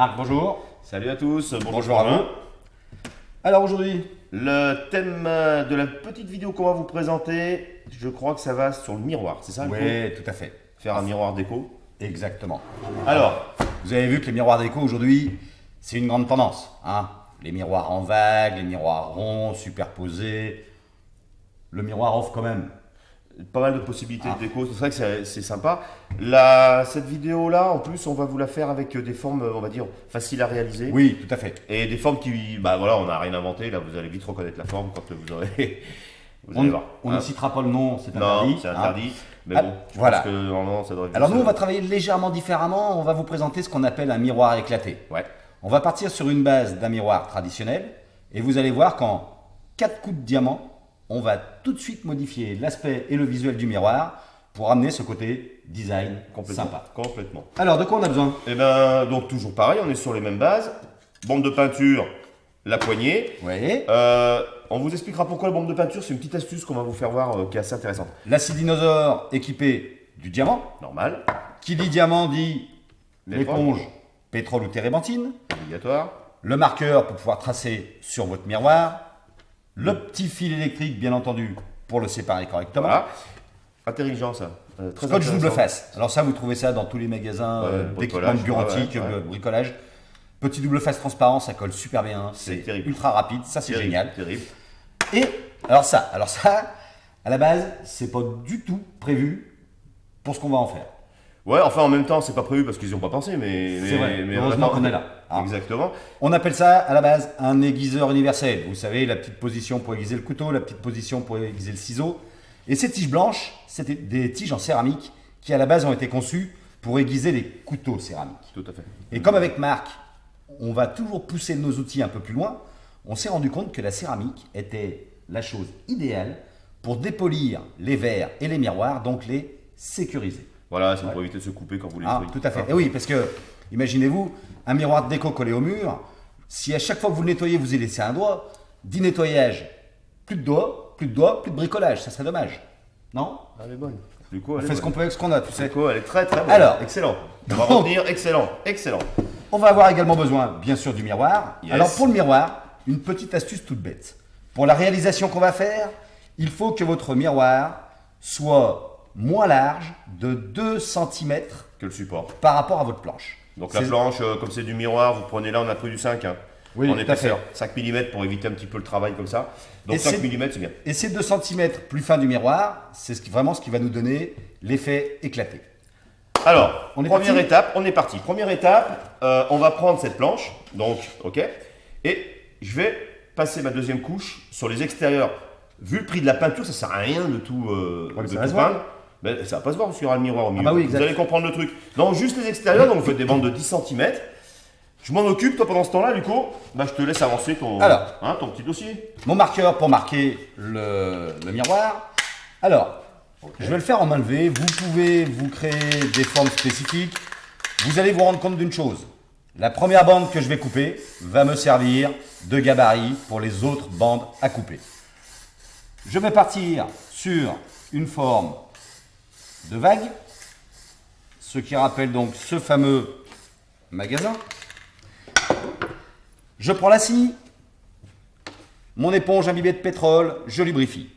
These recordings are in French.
Marc, bonjour. Salut à tous, bonjour, Bonjour à vous. Alors aujourd'hui, Le thème euh, de la petite vidéo qu'on va vous présenter, je crois que ça va sur le miroir, c'est ça Oui, tout à fait. Faire un miroir déco. Exactement. Alors, Vous avez vu que les miroirs déco aujourd'hui, c'est une grande tendance. Hein les miroirs en vague, les miroirs ronds, superposés. Le miroir offre quand même. Pas mal de possibilités Ah. de déco, c'est vrai que c'est- sympa. La, cette vidéo-là, en plus, on va vous la faire avec des formes, on va dire, faciles à réaliser. Oui, tout à fait. Et des formes qui, bah voilà, on n'a rien inventé, là vous allez vite reconnaître la forme quand vous aurez... Vous On, allez voir. on hein. ne citera pas le nom, c'est interdit. Non, c'est hein. interdit. Mais Ah, bon, je voilà. pense que normalement ça devrait Alors nous, on va travailler légèrement différemment. On va vous présenter ce qu'on appelle un miroir éclaté. Ouais. On va partir sur une base d'un miroir traditionnel et vous allez voir qu'en 4 coups de diamant, on va tout de suite modifier l'aspect et le visuel du miroir pour amener ce côté design Complètement. sympa. Complètement. Alors, de quoi on a besoin? Et ben donc toujours pareil, on est sur les mêmes bases. Bombe de peinture, la poignée. Voyez Euh, on vous expliquera pourquoi la bombe de peinture, c'est une petite astuce qu'on va vous faire voir euh, qui est assez intéressante. L'acide dinosaure équipé du diamant. Normal, Qui dit diamant dit l'éponge, pétrole ou térébenthine. obligatoire. Le marqueur pour pouvoir tracer sur votre miroir. Le petit fil électrique, bien entendu, pour le séparer correctement. Voilà. Intelligent ça. Euh, très Scotch double face. Alors ça, vous trouvez ça dans tous les magasins euh, ouais, ouais, ouais. euh, bricolage. Petit double face transparent, ça colle super bien. C'est ultra rapide, ça c'est génial. Terrible. Et alors ça, alors ça, à la base, c'est pas du tout prévu pour ce qu'on va en faire. Ouais, enfin en même temps, c'est pas prévu parce qu'ils n'y ont pas pensé, mais. C'est vrai. mais Heureusement qu'on est là. Ah. Exactement. On appelle ça à la base un aiguiseur universel. Vous savez, la petite position pour aiguiser le couteau, la petite position pour aiguiser le ciseau. Et ces tiges blanches, c'était des tiges en céramique qui à la base ont été conçues pour aiguiser les couteaux céramiques. Tout à fait. Et comme avec Marc, on va toujours pousser nos outils un peu plus loin, on s'est rendu compte que la céramique était la chose idéale pour dépolir les verres et les miroirs, donc les sécuriser. Voilà, c'est pour éviter de se couper quand vous les Ah, nettoyez. tout à fait. Et oui, parce que, imaginez-vous, un miroir de déco collé au mur, si à chaque fois que vous le nettoyez, vous y laissez un doigt, dit nettoyage, plus de doigts, plus de doigts, plus de bricolage, ça serait dommage. Non? Ah, Elle est bonne. Du coup, On elle est fait ce qu'on peut avec ce qu'on a, tu sais. Du coup, elle est très très bonne. Alors. excellent. On va Donc. retenir, excellent, excellent. On va avoir également besoin, bien sûr, du miroir. Yes. Alors, pour le miroir, une petite astuce toute bête. Pour la réalisation qu'on va faire, il faut que votre miroir soit moins large de 2 cm Que le support. par rapport à votre planche. Donc la planche, euh, comme c'est du miroir, vous prenez là, on a pris du 5. Hein. Oui, en épaisseur. 5 mm pour éviter un petit peu le travail comme ça. Donc Et 5 c'est- mm, c'est bien. Et ces 2 cm plus fins du miroir, c'est ce vraiment ce qui va nous donner l'effet éclaté. Alors, On est première parti étape, on est parti. Première étape, euh, on va prendre cette planche, donc, ok, et je vais passer ma deuxième couche sur les extérieurs. Vu le prix de la peinture, ça sert à rien de tout, euh, Ouais, de tout peindre. Mais ça va pas se voir parce qu'il y aura le miroir au milieu. bah oui, vous allez comprendre le truc. Donc juste les extérieurs, donc vous faites des bandes de 10 cm. Je m'en occupe, toi pendant ce temps-là, Luco, bah, je te laisse avancer ton, Alors. hein, ton petit dossier. Mon marqueur pour marquer le, le miroir. Alors, je vais le faire en main levée. Vous pouvez vous créer des formes spécifiques. Vous allez vous rendre compte d'une chose. La première bande que je vais couper va me servir de gabarit pour les autres bandes à couper. Je vais partir sur une forme de vague, ce qui rappelle donc ce fameux magasin. Je prends la scie, mon éponge imbibée de pétrole, je lubrifie.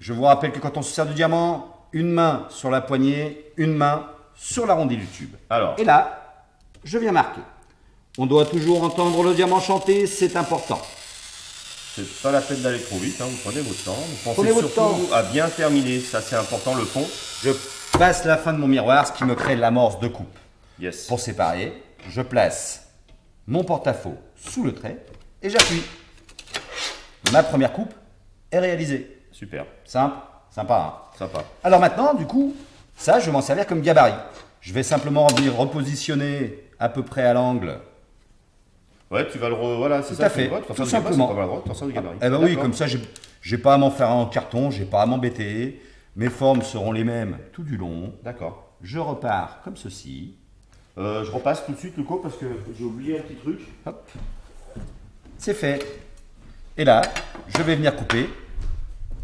Je vous rappelle que quand on se sert du diamant, une main sur la poignée, une main sur l'arrondi du tube. Alors, Et là, je viens marquer. On doit toujours entendre le diamant chanter, c'est important. c'est pas la peine d'aller trop vite, hein, vous prenez votre temps. Vous pensez Prenez votre surtout temps. à bien terminer, ça c'est important, le fond. Je passe la fin de mon miroir, ce qui me crée l'amorce de coupe. Yes. Pour séparer, je place mon porte-à-faux sous le trait et j'appuie. Ma première coupe est réalisée. Super, Simple, sympa. hein sympa. Alors maintenant, du coup, ça, je vais m'en servir comme gabarit. Je vais simplement venir repositionner à peu près à l'angle. Ouais, tu vas le re... Voilà, c'est Tout ça. à tu fait, tout gabarit, simplement. tu vas faire du gabarit. Eh ben oui, comme ça, j'ai pas à m'en faire un en carton, j'ai pas à m'embêter. Mes formes seront les mêmes tout du long. D'accord. Je repars comme ceci. Euh, je repasse tout de suite, Luco, parce que j'ai oublié un petit truc. Hop. C'est fait. Et là, je vais venir couper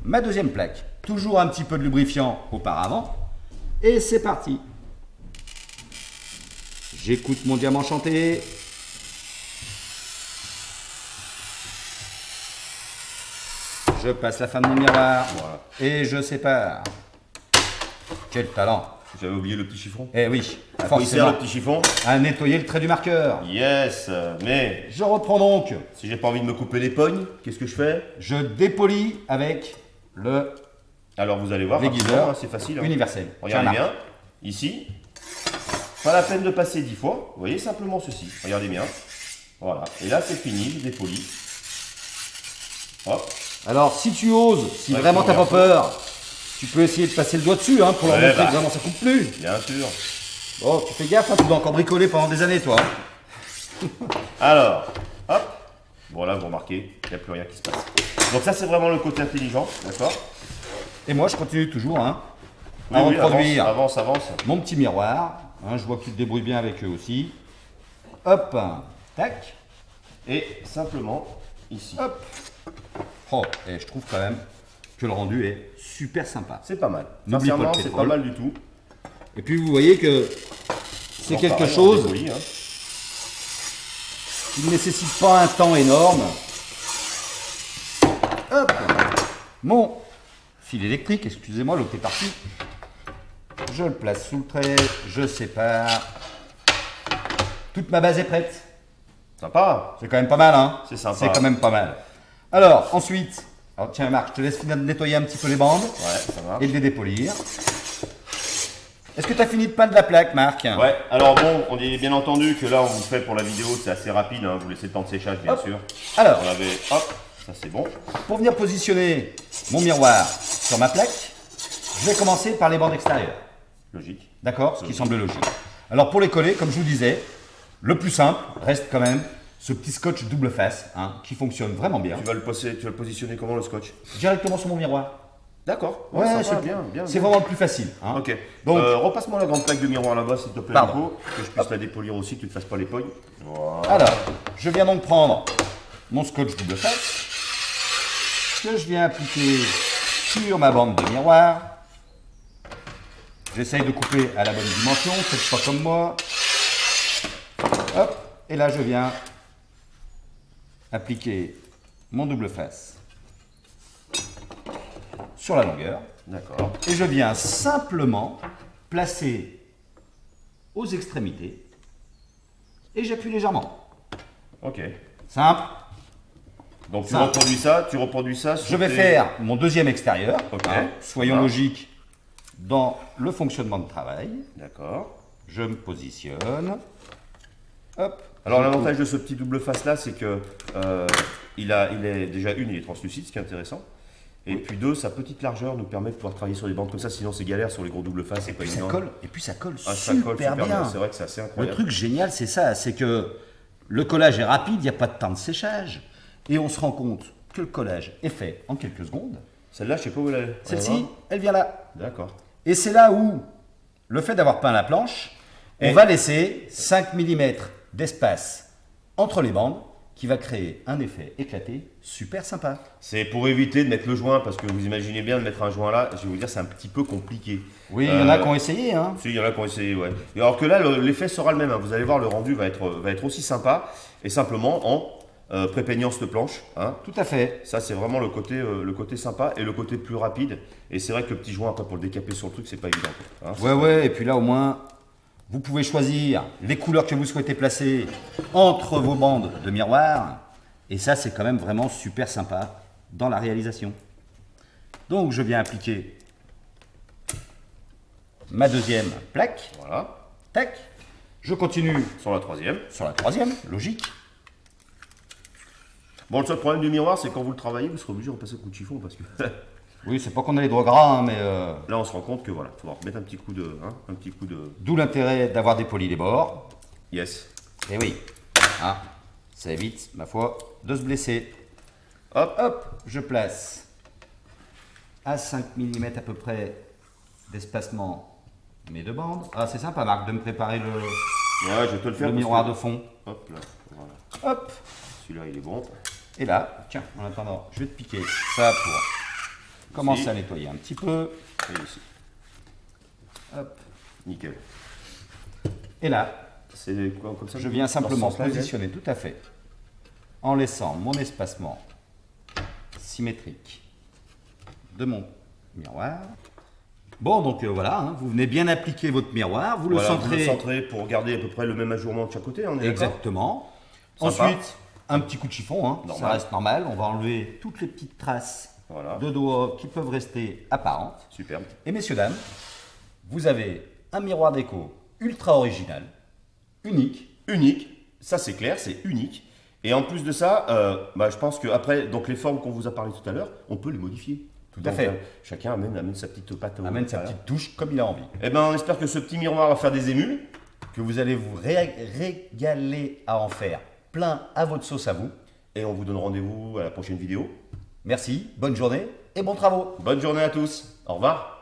ma deuxième plaque. Toujours un petit peu de lubrifiant auparavant. Et c'est parti. J'écoute mon diamant chanter. Je passe la fin de mon miroir. Voilà. Et je sépare. Quel talent. J'avais oublié le petit chiffon. Eh oui, il sert forcément. le petit chiffon? À nettoyer le trait du marqueur. Yes Mais Je reprends donc. si j'ai pas envie de me couper les pognes, qu'est-ce que je fais? Je dépolis avec le Alors vous allez voir, hein, c'est facile. hein. universel. Regardez bien, ici, pas la peine de passer 10 fois, vous voyez simplement ceci, regardez bien, voilà, et là c'est fini, je dépolis, hop, Alors, si tu oses, si Ouais, vraiment t'as pas peur, tu peux essayer de passer le doigt dessus hein, pour leur montrer bah. que vraiment ça coupe plus. bien sûr. Bon, tu fais gaffe, hein, tu dois encore bricoler pendant des années, toi. Alors, hop, bon là vous remarquez, il n'y a plus rien qui se passe. Donc ça c'est vraiment le côté intelligent, d'accord? Et moi, je continue toujours hein, à oui, reproduire avance, avance, avance. mon petit miroir. hein, je vois que tu te débrouilles bien avec eux aussi. Hop, tac, Et simplement, ici. hop. Oh, et je trouve quand même que le rendu est super sympa. C'est pas mal. Sincèrement, c'est pas mal du tout. Et puis, vous voyez que c'est quelque pareil, chose hein. qui ne nécessite pas un temps énorme. Hop Mon fil électrique, excusez-moi, l'autre est parti. Je le place sous le trait, je sépare. Toute ma base est prête. Sympa. C'est quand même pas mal, hein C'est sympa. C'est quand même pas mal. Alors, ensuite, alors tiens Marc, je te laisse finir de nettoyer un petit peu les bandes Ouais, ça va. et de les dépolir. Est-ce que tu as fini de peindre la plaque, Marc? Ouais, alors bon, on dit bien entendu que là on vous fait pour la vidéo, c'est assez rapide, hein, vous laissez le temps de séchage bien Hop. sûr. Alors, On hop, ça c'est bon. Pour venir positionner mon miroir sur ma plaque, je vais commencer par les bandes extérieures. Logique. D'accord? Ce qui semble logique. Alors pour les coller, comme je vous disais, le plus simple reste quand même ce petit scotch double face hein, qui fonctionne vraiment bien. Tu vas le, poser- tu vas le positionner comment le scotch? Directement sur mon miroir. D'accord. Ouais, c'est bien, bien. C'est vraiment le plus facile. hein. Ok. Donc- Euh, repasse-moi la grande plaque de miroir là-bas s'il te plaît. Nico, que je puisse la dépolir aussi, que tu ne te fasses pas les pognes. Voilà. Alors, je viens donc prendre mon scotch double face que je viens appliquer sur ma bande de miroir. J'essaye de couper à la bonne dimension, faites pas comme moi. Hop, et là je viens appliquer mon double face sur la longueur. D'accord. Et je viens simplement placer aux extrémités et j'appuie légèrement. Ok. Simple. Donc tu reproduis ça, tu reproduis ça sur Je vais tes- faire mon deuxième extérieur. Ok. hein. soyons Voilà. logiques dans le fonctionnement de travail. D'accord. Je me positionne. Hop. Alors l'avantage de ce petit double face là, c'est que euh, il a, il est déjà une, il est translucide, ce qui est intéressant. Et puis deux, sa petite largeur nous permet de pouvoir travailler sur des bandes comme ça. Sinon c'est galère sur les gros double face, c'est pas coupe. ça colle. Et puis ça colle Ah, ça super, colle super bien. bien. C'est vrai que c'est assez Le incroyable. truc génial, c'est ça, c'est que le collage est rapide, il n'y a pas de temps de séchage, et on se rend compte que le collage est fait en quelques secondes. Celle-là, je sais pas où elle est. Celle-ci, elle vient là. D'accord. Et c'est là où le fait d'avoir peint la planche, on Et- va laisser 5 mm d'espace entre les bandes qui va créer un effet éclaté super sympa. C'est pour éviter de mettre le joint, parce que vous imaginez bien de mettre un joint là, je vais vous dire, c'est un petit peu compliqué. Oui, il y en a Euh, qui ont essayé. Hein. Si, il y en a qui ont essayé, ouais. Et alors que là, le- l'effet sera le même. hein. Vous allez voir, le rendu va être, va être aussi sympa, et simplement en euh, prépeignant cette planche. Hein. Tout à fait. Ça, c'est vraiment le côté, euh, le côté sympa et le côté plus rapide. Et c'est vrai que le petit joint, après, pour le décaper sur le truc, c'est pas évident. Hein, Ouais, ouais, et puis là au moins, vous pouvez choisir les couleurs que vous souhaitez placer entre vos bandes de miroir. Et ça, c'est quand même vraiment super sympa dans la réalisation. Donc, je viens appliquer ma deuxième plaque. Voilà. Tac. Je continue Sur la troisième. sur la troisième, logique. Bon, le seul problème du miroir, c'est quand vous le travaillez, vous serez obligé de repasser un coup de chiffon parce que Oui, c'est pas qu'on a les doigts gras, hein, mais euh, là, on se rend compte que voilà, faut remettre un petit coup de, hein, un petit coup de. d'où l'intérêt d'avoir dépoli les bords. Yes. Et oui, hein, ça évite, ma foi, de se blesser. Hop. Hop, je place à 5 mm à peu près d'espacement mes deux bandes. Ah, c'est sympa, Marc, de me préparer le, Ouais, je vais te le faire. le miroir que- de fond. Hop là. Voilà. Hop, Celui-là, il est bon. et là, tiens, en attendant, je vais te piquer ça pour commencer Ici. à nettoyer un petit peu. Et ici. Hop, Nickel. et là, C'est quoi comme ça je viens simplement positionner tout à fait en laissant mon espacement symétrique de mon miroir. Bon, donc euh, voilà, hein, vous venez bien appliquer votre miroir, vous le Voilà, vous centrez le centrez pour garder à peu près le même ajourement de chaque côté, on est d'accord exactement. Ensuite, un petit coup de chiffon, hein, ça reste normal. On va enlever toutes les petites traces Voilà. de doigts qui peuvent rester apparentes. Superbe. Et messieurs, dames, vous avez un miroir déco ultra original, unique, Unique, ça c'est clair, c'est unique. Et en plus de ça, euh, bah, je pense qu'après, donc les formes qu'on vous a parlé tout à l'heure, on peut les modifier. Tout à fait. chacun amène, amène sa petite patte. au- amène sa petite touche comme il a envie. Eh ben, on espère que ce petit miroir va faire des émules. Que vous allez vous ré- régaler à en faire plein à votre sauce à vous. Et on vous donne rendez-vous à la prochaine vidéo. Merci, bonne journée et bons travaux. Bonne journée à tous. Au revoir.